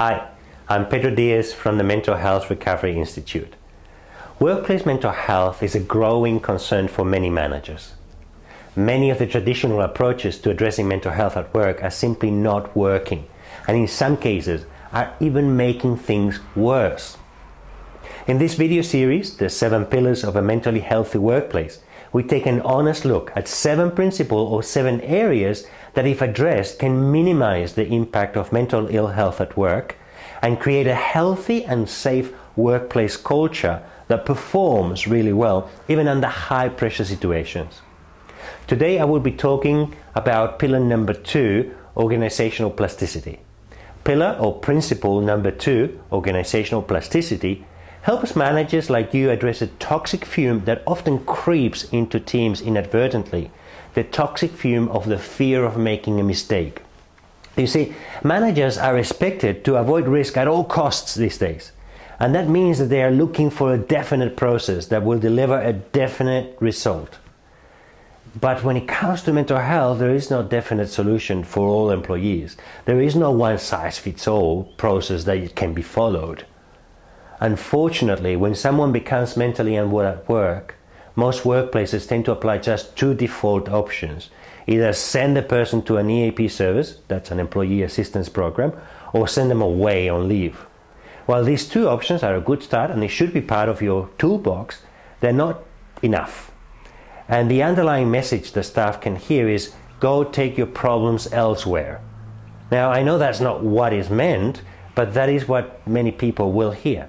Hi, I'm Pedro Diaz from the Mental Health Recovery Institute. Workplace mental health is a growing concern for many managers. Many of the traditional approaches to addressing mental health at work are simply not working, and in some cases are even making things worse. In this video series, The 7 Pillars of a Mentally Healthy Workplace, we take an honest look at 7 principles or 7 areas that if addressed can minimize the impact of mental ill health at work and create a healthy and safe workplace culture that performs really well even under high pressure situations. Today I will be talking about pillar number two, organizational plasticity. Pillar or principle number two, organizational plasticity, helps managers like you address a toxic fume that often creeps into teams inadvertently, the toxic fume of the fear of making a mistake. You see, managers are expected to avoid risk at all costs these days. And that means that they are looking for a definite process that will deliver a definite result. But when it comes to mental health, there is no definite solution for all employees. There is no one size fits all process that can be followed. Unfortunately, when someone becomes mentally unwell at work, most workplaces tend to apply just two default options. Either send the person to an EAP service, that's an employee assistance program, or send them away on leave. While these two options are a good start and they should be part of your toolbox, they're not enough. And the underlying message the staff can hear is go take your problems elsewhere. Now, I know that's not what is meant, but that is what many people will hear.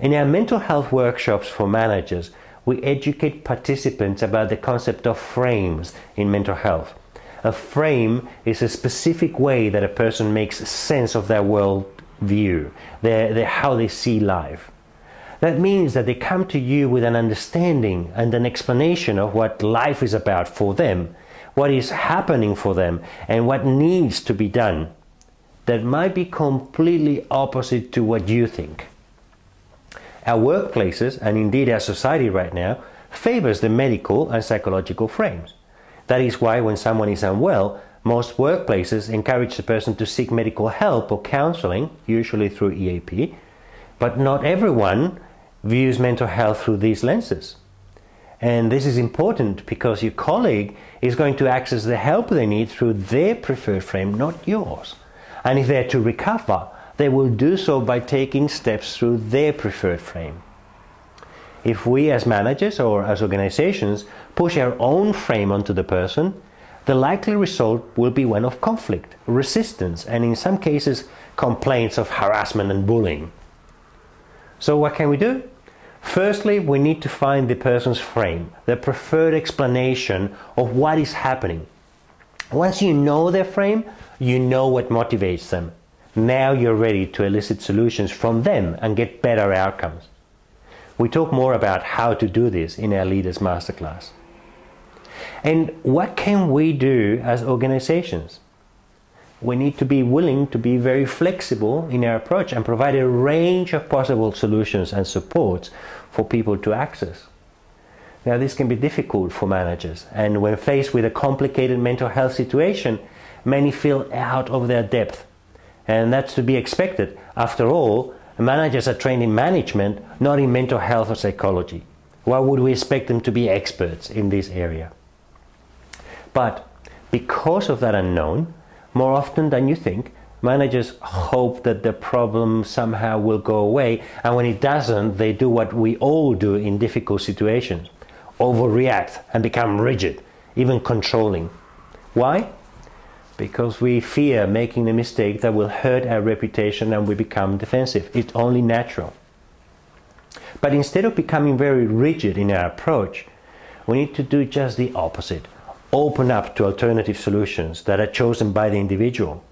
In our mental health workshops for managers, we educate participants about the concept of frames in mental health. A frame is a specific way that a person makes sense of their world view, their, their, how they see life. That means that they come to you with an understanding and an explanation of what life is about for them, what is happening for them, and what needs to be done. That might be completely opposite to what you think. Our workplaces, and indeed our society right now, favors the medical and psychological frames. That is why when someone is unwell, most workplaces encourage the person to seek medical help or counseling, usually through EAP, but not everyone views mental health through these lenses. And this is important because your colleague is going to access the help they need through their preferred frame, not yours. And if they're to recover, they will do so by taking steps through their preferred frame. If we as managers or as organizations push our own frame onto the person, the likely result will be one of conflict, resistance, and in some cases, complaints of harassment and bullying. So what can we do? Firstly, we need to find the person's frame, the preferred explanation of what is happening. Once you know their frame, you know what motivates them. Now you're ready to elicit solutions from them and get better outcomes. We talk more about how to do this in our Leaders Masterclass. And what can we do as organizations? We need to be willing to be very flexible in our approach and provide a range of possible solutions and supports for people to access. Now this can be difficult for managers and when faced with a complicated mental health situation, many feel out of their depth and that's to be expected. After all, managers are trained in management, not in mental health or psychology. Why would we expect them to be experts in this area? But because of that unknown, more often than you think, managers hope that the problem somehow will go away, and when it doesn't, they do what we all do in difficult situations overreact and become rigid, even controlling. Why? Because we fear making a mistake that will hurt our reputation and we become defensive. It's only natural. But instead of becoming very rigid in our approach, we need to do just the opposite. Open up to alternative solutions that are chosen by the individual.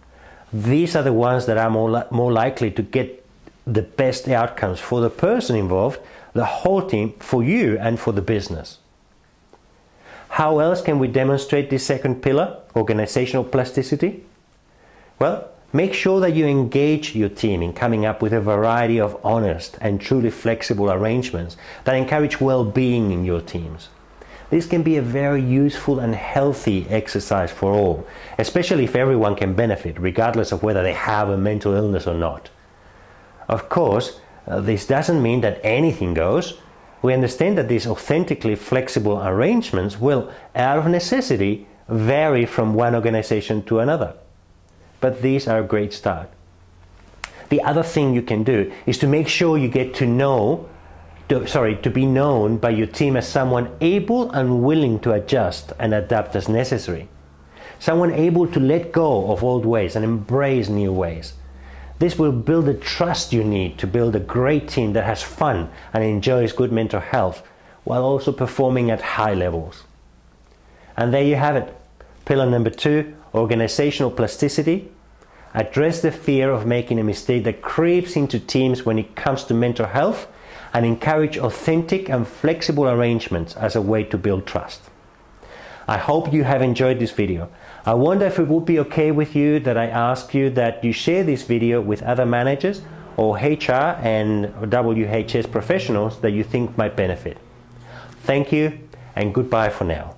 These are the ones that are more, li more likely to get the best outcomes for the person involved, the whole team, for you and for the business. How else can we demonstrate this second pillar, organizational plasticity? Well, make sure that you engage your team in coming up with a variety of honest and truly flexible arrangements that encourage well-being in your teams. this can be a very useful and healthy exercise for all, especially if everyone can benefit, regardless of whether they have a mental illness or not. Of course, uh, this doesn't mean that anything goes. We understand that these authentically flexible arrangements will, out of necessity, vary from one organization to another. But these are a great start. The other thing you can do is to make sure you get to know to, sorry, to be known by your team as someone able and willing to adjust and adapt as necessary. Someone able to let go of old ways and embrace new ways. This will build the trust you need to build a great team that has fun and enjoys good mental health while also performing at high levels. And there you have it. Pillar number two, organizational plasticity. Address the fear of making a mistake that creeps into teams when it comes to mental health and encourage authentic and flexible arrangements as a way to build trust. I hope you have enjoyed this video. I wonder if it would be okay with you that I ask you that you share this video with other managers or HR and WHS professionals that you think might benefit. Thank you and goodbye for now.